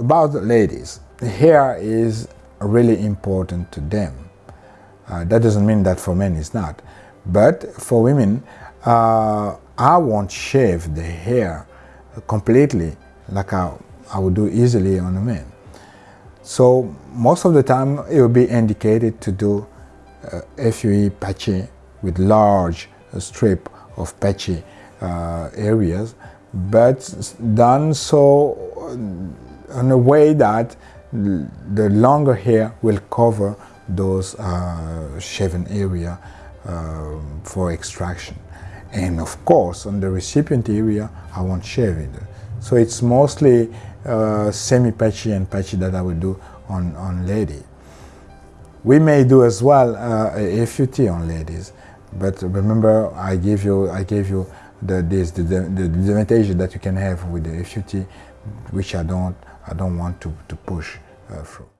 about the ladies, hair is really important to them. Uh, that doesn't mean that for men it's not. But for women, uh, I won't shave the hair completely like I, I would do easily on a man. So most of the time it will be indicated to do uh, FUE patchy with large strip of patchy uh, areas, but done so in a way that the longer hair will cover those uh, shaven area uh, for extraction. And of course, on the recipient area, I won't shave it. So it's mostly uh, semi-patchy and patchy that I will do on, on lady. We may do as well uh, a FUT on ladies, but remember I gave you I gave you the this the, the, the limitation that you can have with the FUT, which I don't I don't want to, to push uh, through.